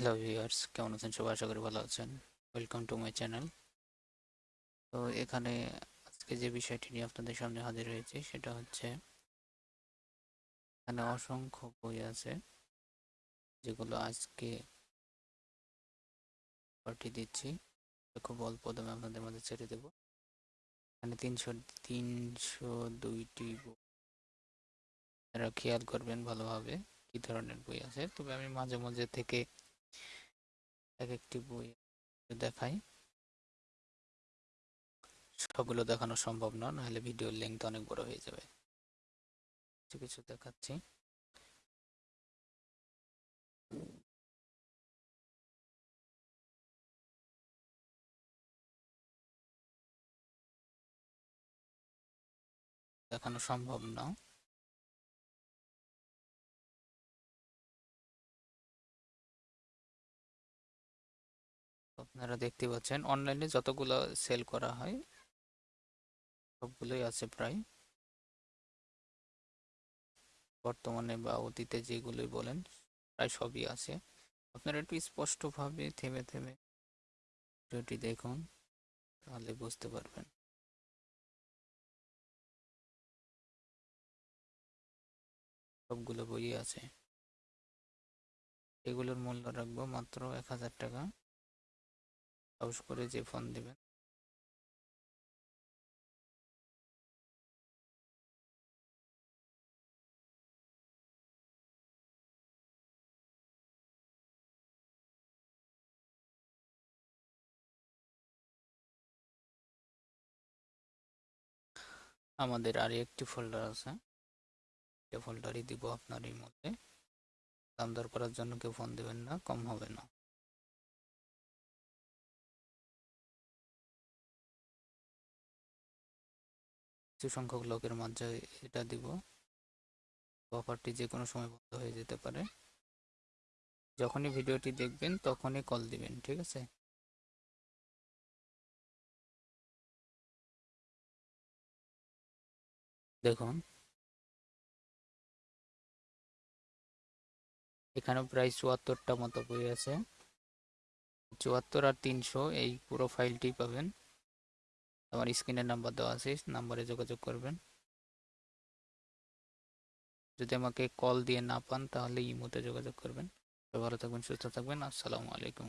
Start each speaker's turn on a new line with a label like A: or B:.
A: Hello viewers কেমন আছেন? সবাই আশা করি ভালো আছেন। ওয়েলকাম টু মাই চ্যানেল তো এখানে আজকে যে বিষয়টি নিয়ে আপনাদের সামনে হাজির হয়েছে, সেটা হচ্ছে এখানে অসংখ্য বই আছে, যেগুলো আজকে পাঠিয়ে দিচ্ছি। খুব অল্প দামে আপনাদের মধ্যে ছেড়ে দেব। এখানে তিনশো তিনশো দুইটি বই। খেয়াল করবেন ভালোভাবে কি ধরনের বই আছে। তবে আমি মাঝে মাঝে থেকে এক একটি বই দেখাই। সবগুলো দেখানো সম্ভব না, নাহলে ভিডিওর লেন্থ অনেক বড় হয়ে যাবে। কিছু কিছু দেখাচ্ছি। দেখানো সম্ভব না। আপনারা দেখতে পাচ্ছেন অনলাইনে যতগুলো সেল করা হয়, সবগুলোই আছে প্রায়। বর্তমানে বা অতীতে যেগুলোই বলেন, প্রায় সবই আছে। আপনারা একটু স্পষ্টভাবে থেমে থেমে ভিডিওটি দেখুন, তাহলে বুঝতে পারবেন। সবগুলো বই আছে। এগুলোর মূল্য রাখব মাত্র এক হাজার টাকা। সাহস করে যে ফোন দিবেন। আমাদের আর একটি ফোল্ডার আছে। যে ফোল্ডারই দিব আপনার এই মধ্যে দাম দর করার জন্য কেউ ফোন দেবেন না, কম হবে না। কিছু সংখ্যক লোকের মাঝে এটা দিব। অফারটি যে কোনো সময় বন্ধ হয়ে যেতে পারে। যখনই ভিডিওটি দেখবেন, তখনই কল দিবেন, ঠিক আছে? দেখুন। এখানে প্রায় চুয়াত্তরটা মতো বই আছে। চুয়াত্তর আর তিনশো এই পুরো ফাইলটি পাবেন। আমার স্ক্রিনের নাম্বার দেওয়া আছে নাম্বারে যোগাযোগ করবেন। যদি আমাকে কল দিয়ে না পান, তাহলে ইমোতে যোগাযোগ করবেন। ভালো থাকবেন, সুস্থ থাকবেন। আসসালামু আলাইকুম।